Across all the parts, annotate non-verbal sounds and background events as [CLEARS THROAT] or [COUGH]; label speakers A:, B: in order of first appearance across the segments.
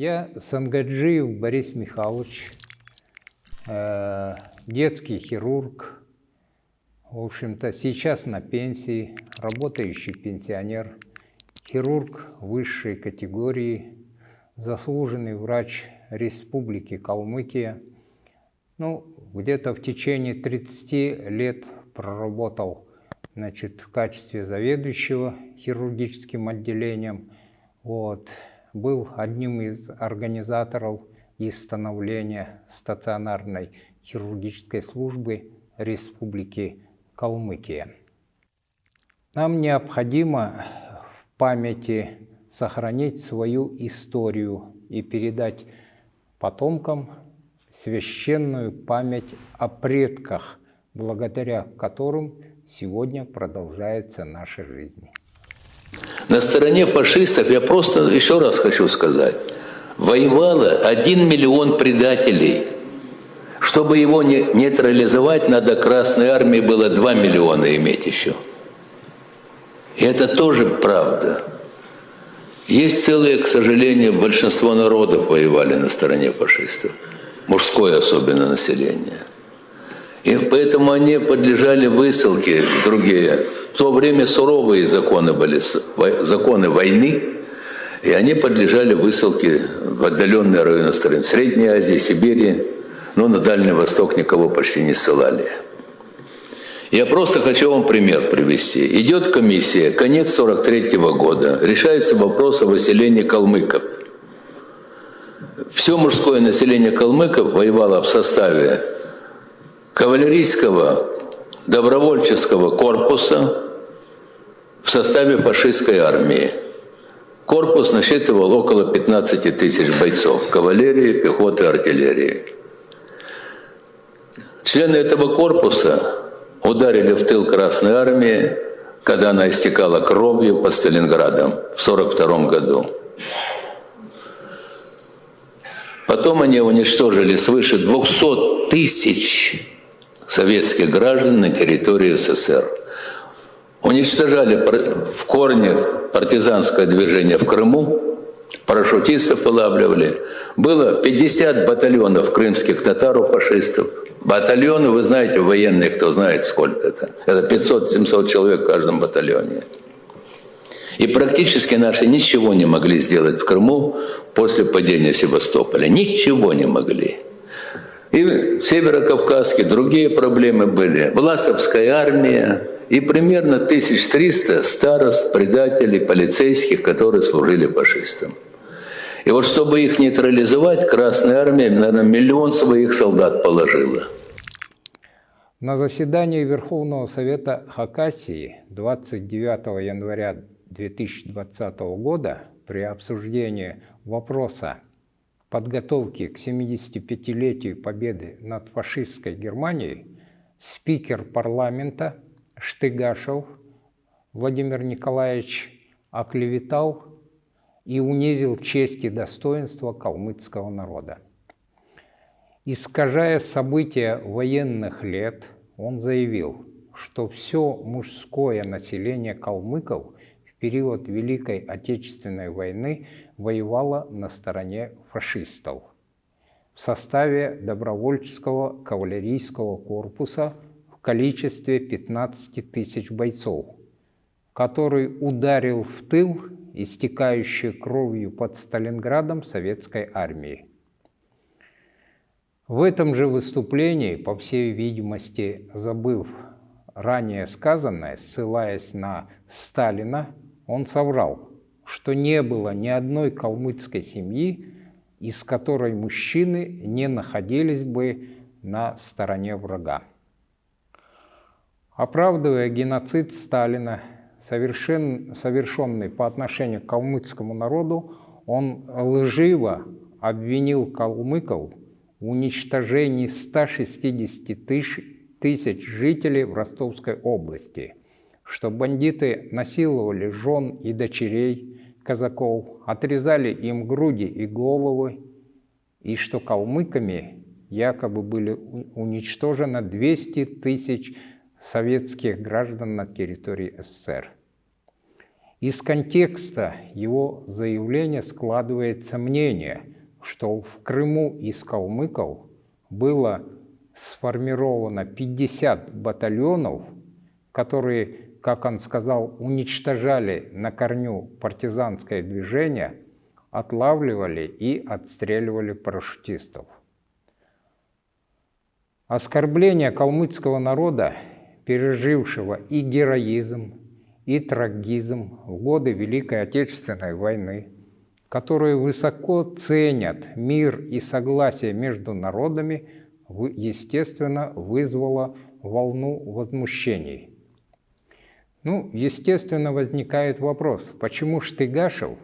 A: Я Сангаджиев Борис Михайлович, э, детский хирург, в общем-то, сейчас на пенсии, работающий пенсионер, хирург высшей категории, заслуженный врач Республики Калмыкия. Ну, где-то в течение 30 лет проработал значит, в качестве заведующего хирургическим отделением. Вот. Был одним из организаторов и становления стационарной хирургической службы Республики Калмыкия. Нам необходимо в памяти сохранить свою историю и передать потомкам священную память о предках, благодаря которым сегодня продолжается наша жизнь.
B: На стороне фашистов, я просто еще раз хочу сказать, воевало один миллион предателей. Чтобы его не нейтрализовать, надо Красной Армии было 2 миллиона иметь еще. И это тоже правда. Есть целые, к сожалению, большинство народов воевали на стороне фашистов. Мужское особенно население. И поэтому они подлежали высылке другие. В то время суровые законы были, законы войны, и они подлежали высылке в отдаленные районы страны. Средней Азии, Сибири, но на Дальний Восток никого почти не ссылали. Я просто хочу вам пример привести. Идет комиссия, конец 43 -го года, решается вопрос о выселении калмыков. Все мужское население калмыков воевало в составе кавалерийского добровольческого корпуса в составе фашистской армии. Корпус насчитывал около 15 тысяч бойцов кавалерии, пехоты, артиллерии. Члены этого корпуса ударили в тыл Красной Армии, когда она истекала кровью под Сталинградом в 1942 году. Потом они уничтожили свыше 200 тысяч советских граждан на территории СССР. Уничтожали в корне партизанское движение в Крыму, парашютистов вылавливали. Было 50 батальонов крымских татар у фашистов. Батальоны, вы знаете, военные, кто знает, сколько это. Это 500-700 человек в каждом батальоне. И практически наши ничего не могли сделать в Крыму после падения Севастополя. Ничего не могли. И Северокавказские, другие проблемы были. Власовская армия и примерно 1300 старост, предателей, полицейских, которые служили фашистам. И вот чтобы их нейтрализовать, Красная Армия, наверное, миллион своих солдат положила.
A: На заседании Верховного Совета Хакасии 29 января 2020 года при обсуждении вопроса подготовки к 75-летию победы над фашистской Германией спикер парламента Штыгашев Владимир Николаевич оклеветал и унизил честь и достоинство калмыцкого народа. Искажая события военных лет, он заявил, что все мужское население калмыков в период Великой Отечественной войны воевала на стороне фашистов в составе добровольческого кавалерийского корпуса в количестве 15 тысяч бойцов, который ударил в тыл истекающей кровью под Сталинградом советской армии. В этом же выступлении, по всей видимости, забыв ранее сказанное, ссылаясь на Сталина, он соврал – что не было ни одной калмыцкой семьи, из которой мужчины не находились бы на стороне врага. Оправдывая геноцид Сталина, совершен, совершенный по отношению к калмыцкому народу, он лживо обвинил калмыков в уничтожении 160 тысяч, тысяч жителей в Ростовской области, что бандиты насиловали жен и дочерей, казаков, отрезали им груди и головы, и что калмыками якобы были уничтожено 200 тысяч советских граждан на территории СССР. Из контекста его заявления складывается мнение, что в Крыму из калмыков было сформировано 50 батальонов, которые как он сказал, уничтожали на корню партизанское движение, отлавливали и отстреливали парашютистов. Оскорбление калмыцкого народа, пережившего и героизм, и трагизм в годы Великой Отечественной войны, которые высоко ценят мир и согласие между народами, естественно, вызвало волну возмущений. Ну, естественно, возникает вопрос, почему Штыгашев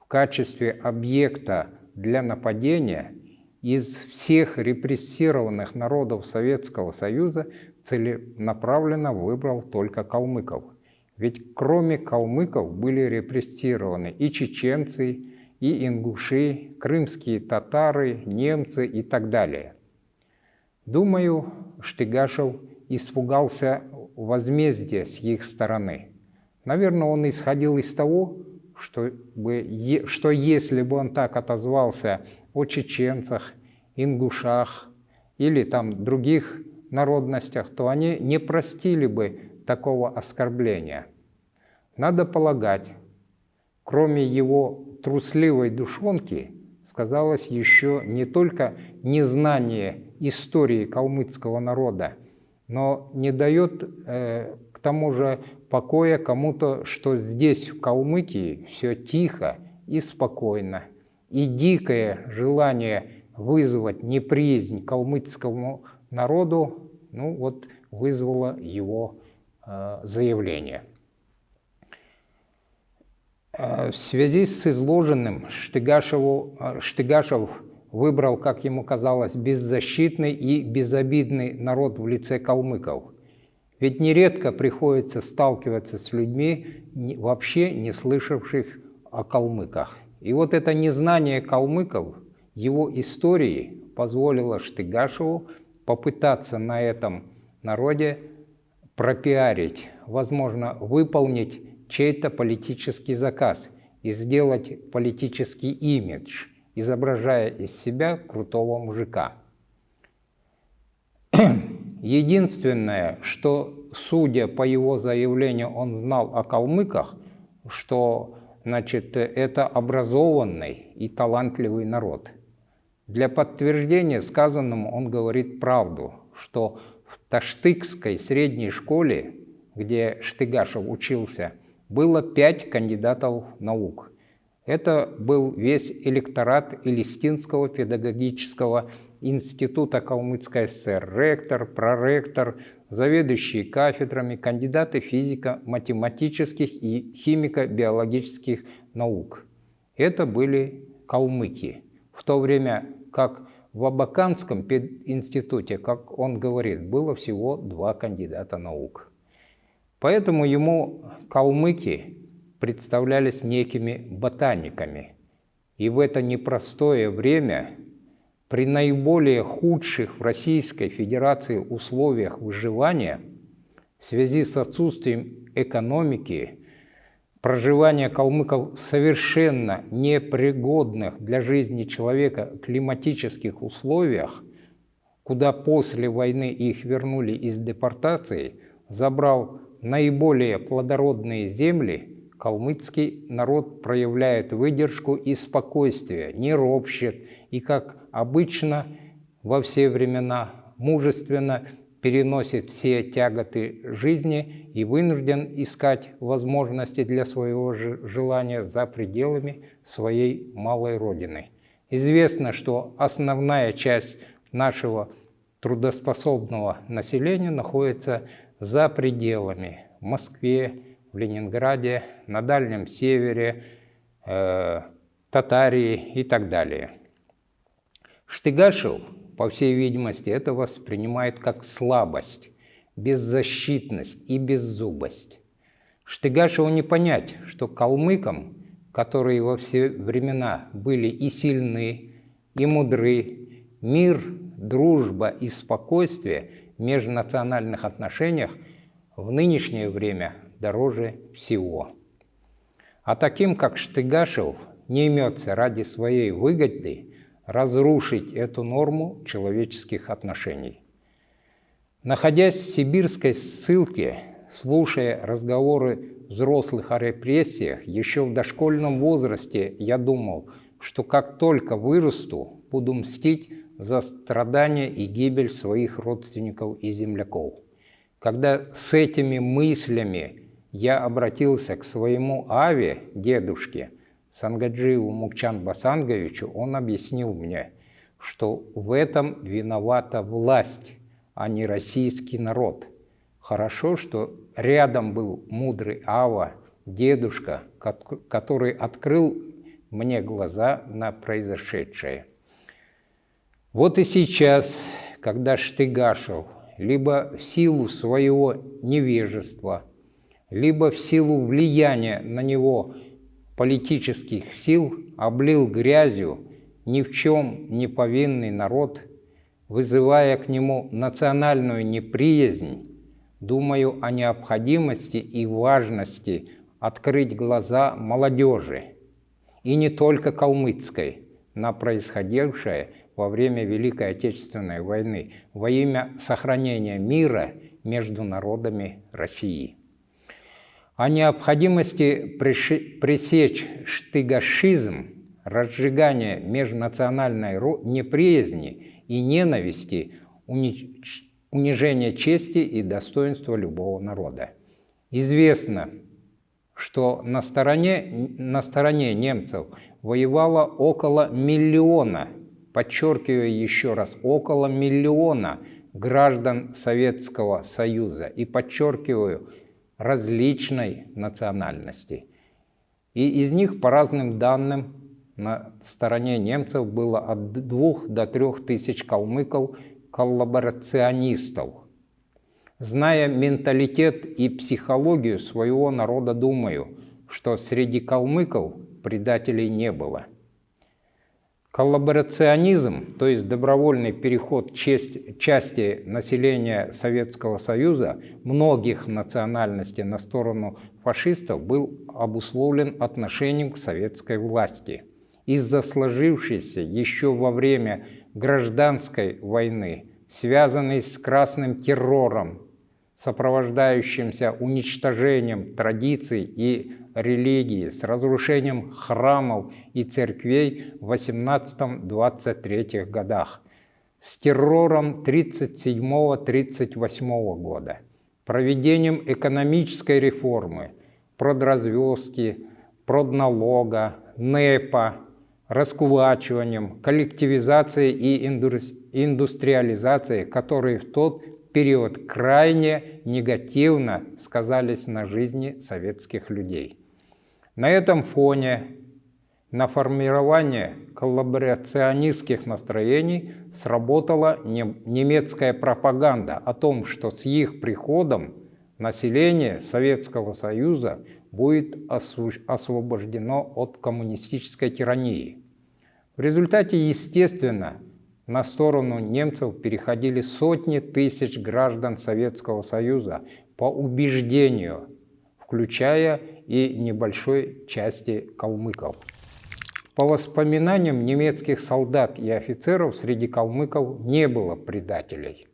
A: в качестве объекта для нападения из всех репрессированных народов Советского Союза целенаправленно выбрал только калмыков. Ведь кроме калмыков были репрессированы и чеченцы, и ингуши, крымские татары, немцы и так далее. Думаю, Штыгашев испугался возмездия с их стороны. Наверное, он исходил из того, что, бы, что если бы он так отозвался о чеченцах, ингушах или там других народностях, то они не простили бы такого оскорбления. Надо полагать, кроме его трусливой душонки, сказалось еще не только незнание истории калмыцкого народа, но не дает э, к тому же покоя кому-то, что здесь, в Калмыкии, все тихо и спокойно. И дикое желание вызвать неприязнь калмыцкому народу ну, вот, вызвало его э, заявление. Э, в связи с изложенным Штыгашеву, э, Штыгашев выбрал, как ему казалось, беззащитный и безобидный народ в лице калмыков. Ведь нередко приходится сталкиваться с людьми, вообще не слышавших о калмыках. И вот это незнание калмыков, его истории, позволило Штыгашеву попытаться на этом народе пропиарить, возможно, выполнить чей-то политический заказ и сделать политический имидж – изображая из себя крутого мужика. [CLEARS THROAT] Единственное, что, судя по его заявлению, он знал о калмыках, что значит, это образованный и талантливый народ. Для подтверждения сказанному он говорит правду, что в Таштыкской средней школе, где Штыгашев учился, было пять кандидатов наук – это был весь электорат Элистинского педагогического института Калмыцкой ССР, ректор, проректор, заведующие кафедрами, кандидаты физико-математических и химико-биологических наук. Это были калмыки. В то время как в Абаканском институте, как он говорит, было всего два кандидата наук. Поэтому ему калмыки представлялись некими ботаниками. И в это непростое время, при наиболее худших в Российской Федерации условиях выживания, в связи с отсутствием экономики, проживания калмыков совершенно непригодных для жизни человека климатических условиях, куда после войны их вернули из депортации, забрал наиболее плодородные земли – калмыцкий народ проявляет выдержку и спокойствие, не ропщет и, как обычно во все времена, мужественно переносит все тяготы жизни и вынужден искать возможности для своего желания за пределами своей малой родины. Известно, что основная часть нашего трудоспособного населения находится за пределами Москве, в Ленинграде, на Дальнем Севере, э, Татарии и так далее. Штыгашев, по всей видимости, это воспринимает как слабость, беззащитность и беззубость. Штыгашеву не понять, что калмыкам, которые во все времена были и сильны, и мудры, мир, дружба и спокойствие в межнациональных отношениях в нынешнее время дороже всего. А таким, как Штыгашев, не имется ради своей выгоды разрушить эту норму человеческих отношений. Находясь в сибирской ссылке, слушая разговоры взрослых о репрессиях, еще в дошкольном возрасте я думал, что как только вырасту, буду мстить за страдания и гибель своих родственников и земляков. Когда с этими мыслями я обратился к своему Аве, дедушке, Сангаджиеву Мукчан Басанговичу, он объяснил мне, что в этом виновата власть, а не российский народ. Хорошо, что рядом был мудрый Ава, дедушка, который открыл мне глаза на произошедшее. Вот и сейчас, когда Штыгашев либо в силу своего невежества, либо в силу влияния на него политических сил облил грязью ни в чем не повинный народ, вызывая к нему национальную неприязнь, думаю о необходимости и важности открыть глаза молодежи, и не только калмыцкой, на происходившее во время Великой Отечественной войны во имя сохранения мира между народами России о необходимости пресечь штыгашизм, разжигание межнациональной неприязни и ненависти, унижение чести и достоинства любого народа. Известно, что на стороне, на стороне немцев воевало около миллиона, подчеркиваю еще раз, около миллиона граждан Советского Союза. И подчеркиваю, различной национальности. И из них, по разным данным, на стороне немцев было от двух до трех тысяч калмыков-коллаборационистов. Зная менталитет и психологию своего народа, думаю, что среди калмыков предателей не было – Коллаборационизм, то есть добровольный переход честь, части населения Советского Союза многих национальностей на сторону фашистов был обусловлен отношением к советской власти. Из-за сложившейся еще во время гражданской войны, связанной с красным террором, сопровождающимся уничтожением традиций и религии, с разрушением храмов и церквей в 18-23 годах, с террором 37-38 года, проведением экономической реформы, продразвездки, продналога, НЭПа, раскулачиванием, коллективизацией и индустриализацией, которые в тот период крайне негативно сказались на жизни советских людей. На этом фоне на формирование коллаборационистских настроений сработала немецкая пропаганда о том, что с их приходом население Советского Союза будет освобождено от коммунистической тирании. В результате, естественно, на сторону немцев переходили сотни тысяч граждан Советского Союза по убеждению, включая и небольшой части калмыков. По воспоминаниям немецких солдат и офицеров, среди калмыков не было предателей.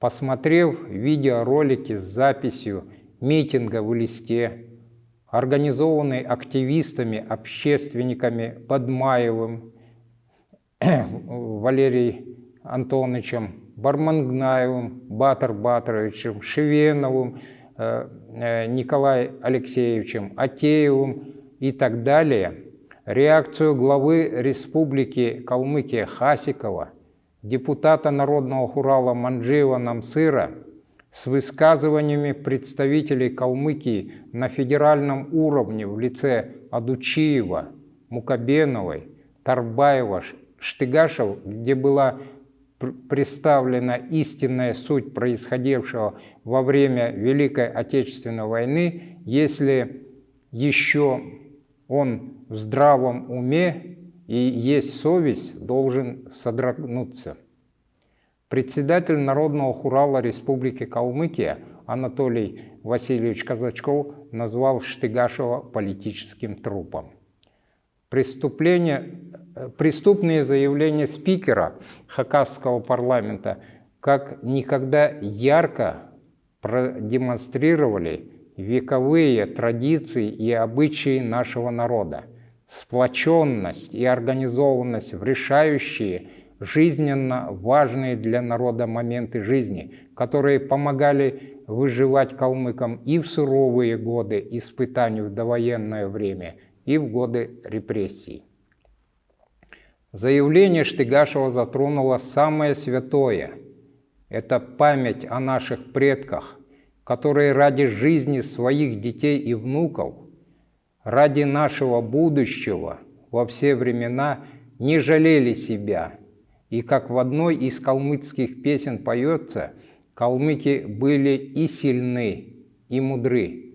A: Посмотрев видеоролики с записью митинга в листе, организованный активистами, общественниками Бадмаевым, [CLEARS THROAT] Валерием Антоновичем, Бармангнаевым, Батар Батаровичем, Шевеновым, э, Николаем Алексеевичем, Атеевым и так далее, реакцию главы Республики Калмыкия Хасикова, депутата Народного хурала Манджиева Намсыра с высказываниями представителей Калмыкии на федеральном уровне в лице Адучиева, Мукабеновой, Тарбаева, Штыгашев, где была представлена истинная суть происходившего во время Великой Отечественной войны, если еще он в здравом уме и есть совесть, должен содрогнуться. Председатель Народного хурала Республики Калмыкия Анатолий Васильевич Казачков назвал Штыгашева политическим трупом. Преступление преступные заявления спикера Хакасского парламента как никогда ярко продемонстрировали вековые традиции и обычаи нашего народа, сплоченность и организованность в решающие, жизненно важные для народа моменты жизни, которые помогали выживать калмыкам и в суровые годы испытаний в довоенное время, и в годы репрессий. Заявление Штыгашева затронуло самое святое – это память о наших предках, которые ради жизни своих детей и внуков, ради нашего будущего во все времена не жалели себя. И как в одной из калмыцких песен поется, калмыки были и сильны, и мудры.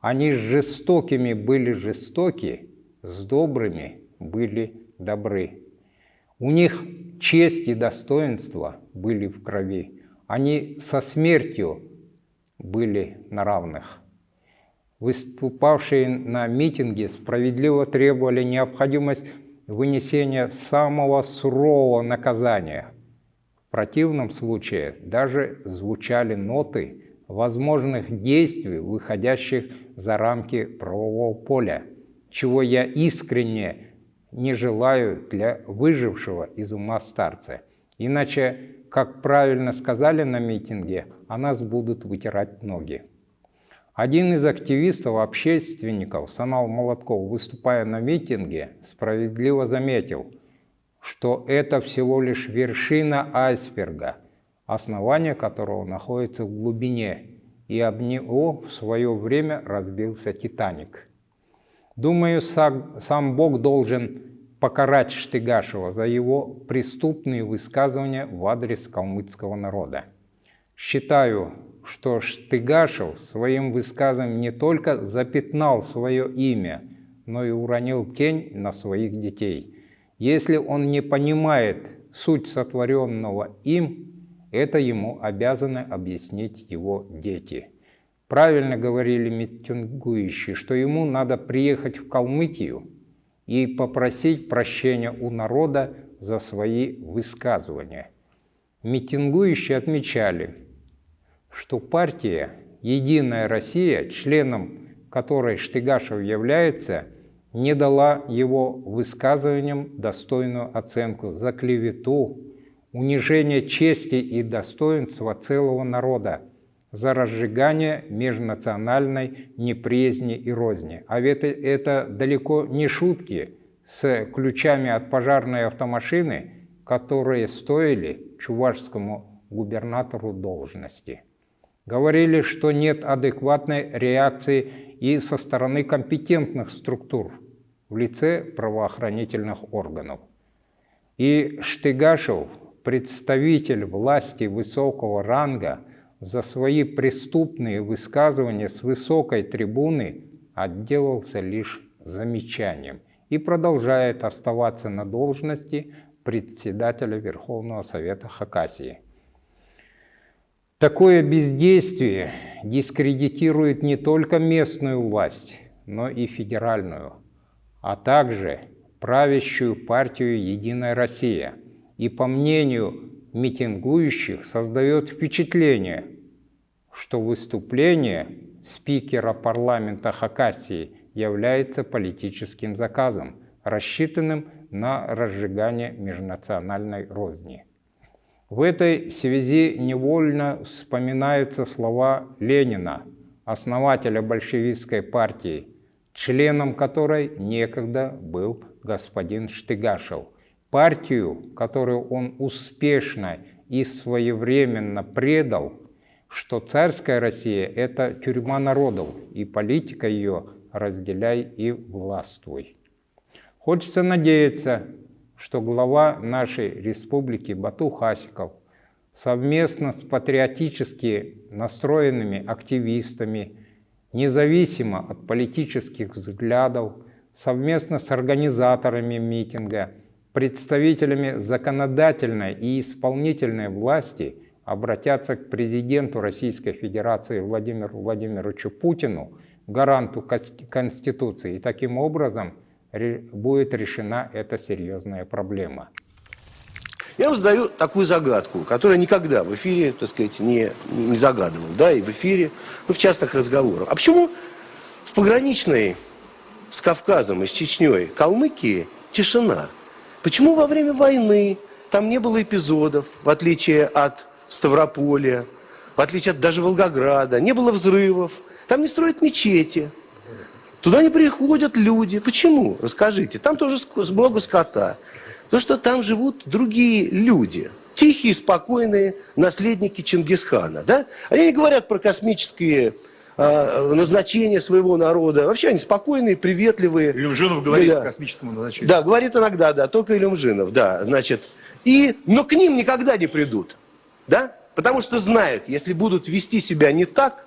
A: Они с жестокими были жестоки, с добрыми были добры. У них честь и достоинство были в крови. Они со смертью были на равных. Выступавшие на митинге справедливо требовали необходимость вынесения самого сурового наказания. В противном случае даже звучали ноты возможных действий, выходящих за рамки правового поля, чего я искренне не желаю для выжившего из ума старца. Иначе как правильно сказали на митинге, о нас будут вытирать ноги. Один из активистов-общественников, Санал Молотков, выступая на митинге, справедливо заметил, что это всего лишь вершина айсберга, основание которого находится в глубине, и об него в свое время разбился «Титаник». Думаю, сам Бог должен покарать Штыгашева за его преступные высказывания в адрес калмыцкого народа. Считаю, что Штыгашев своим высказыванием не только запятнал свое имя, но и уронил тень на своих детей. Если он не понимает суть сотворенного им, это ему обязаны объяснить его дети. Правильно говорили митингующие, что ему надо приехать в Калмыкию, и попросить прощения у народа за свои высказывания. Митингующие отмечали, что партия «Единая Россия», членом которой Штыгашев является, не дала его высказываниям достойную оценку за клевету, унижение чести и достоинства целого народа, за разжигание межнациональной неприязни и розни. А ведь это далеко не шутки с ключами от пожарной автомашины, которые стоили чувашскому губернатору должности. Говорили, что нет адекватной реакции и со стороны компетентных структур в лице правоохранительных органов. И Штыгашев, представитель власти высокого ранга, за свои преступные высказывания с высокой трибуны отделался лишь замечанием и продолжает оставаться на должности председателя Верховного Совета Хакасии. Такое бездействие дискредитирует не только местную власть, но и федеральную, а также правящую партию «Единая Россия». И по мнению митингующих создает впечатление, что выступление спикера парламента Хакасии является политическим заказом, рассчитанным на разжигание межнациональной розни. В этой связи невольно вспоминаются слова Ленина, основателя большевистской партии, членом которой некогда был господин Штыгашев – партию, которую он успешно и своевременно предал, что царская Россия – это тюрьма народов, и политика ее разделяй и властвуй. Хочется надеяться, что глава нашей республики Бату Хасиков совместно с патриотически настроенными активистами, независимо от политических взглядов, совместно с организаторами митинга – представителями законодательной и исполнительной власти обратятся к президенту Российской Федерации Владимиру Владимировичу Путину, гаранту Конституции, и таким образом будет решена эта серьезная проблема.
C: Я вам задаю такую загадку, которую никогда в эфире, так сказать, не, не загадывал, да, и в эфире, ну, в частных разговорах. А почему в пограничной с Кавказом и с Чечней Калмыкии тишина? Почему во время войны там не было эпизодов, в отличие от Ставрополя, в отличие от даже Волгограда, не было взрывов, там не строят мечети, туда не приходят люди. Почему? Расскажите. Там тоже много скота. То, что там живут другие люди, тихие, спокойные наследники Чингисхана. Да? Они не говорят про космические э, назначения своего народа. Вообще они спокойные, приветливые.
D: Илюмжинов говорит
C: да.
D: о космическом назначении.
C: Да, говорит иногда, да, только Илюмжинов, да, значит. И, но к ним никогда не придут, да, потому что знают, если будут вести себя не так,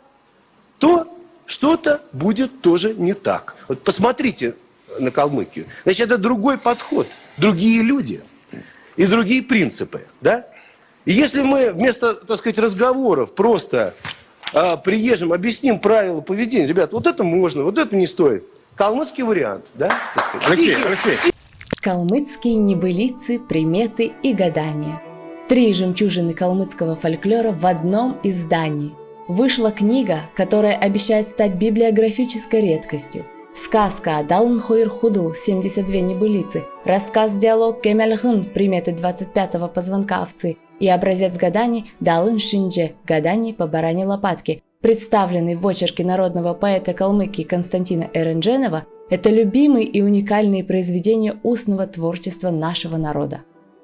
C: то что-то будет тоже не так. Вот посмотрите на Калмыкию. Значит, это другой подход, другие люди и другие принципы, да? И если мы вместо, так сказать, разговоров просто а, приезжим, объясним правила поведения, ребят, вот это можно, вот это не стоит. Калмыцкий вариант, да?
D: Алексей, Алексей.
E: Калмыцкие небылицы, приметы и гадания. Три жемчужины калмыцкого фольклора в одном издании. Вышла книга, которая обещает стать библиографической редкостью. Сказка Адалн Хойр Худл 72 небылицы, рассказ-диалог Кемельгын приметы 25-го позвонка овцы. И образец гаданий Далын Шиндже гаданий по баране лопатки, представленный в очерке народного поэта Калмыкии Константина Эрендженова, это любимые и уникальные произведения устного творчества нашего народа.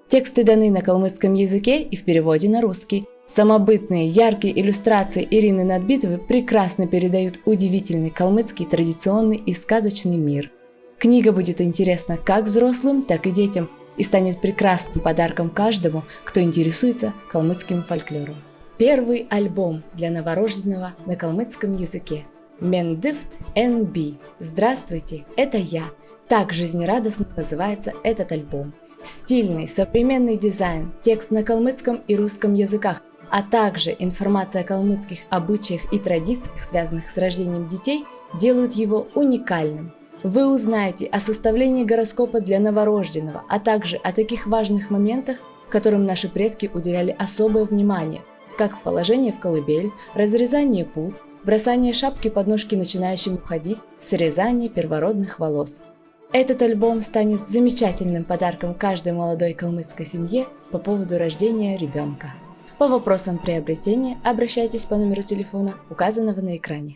E: Тексты даны на калмыцком языке и в переводе на русский – Самобытные, яркие иллюстрации Ирины Надбитовой прекрасно передают удивительный калмыцкий традиционный и сказочный мир. Книга будет интересна как взрослым, так и детям и станет прекрасным подарком каждому, кто интересуется калмыцким фольклором. Первый альбом для новорожденного на калмыцком языке. Мендифт НБ. Здравствуйте, это я. Так жизнерадостно называется этот альбом. Стильный, современный дизайн, текст на калмыцком и русском языках, а также информация о калмыцких обычаях и традициях, связанных с рождением детей, делают его уникальным. Вы узнаете о составлении гороскопа для новорожденного, а также о таких важных моментах, которым наши предки уделяли особое внимание, как положение в колыбель, разрезание пут, бросание шапки под ножки начинающим уходить, срезание первородных волос. Этот альбом станет замечательным подарком каждой молодой калмыцкой семье по поводу рождения ребенка. По вопросам приобретения обращайтесь по номеру телефона, указанного на экране.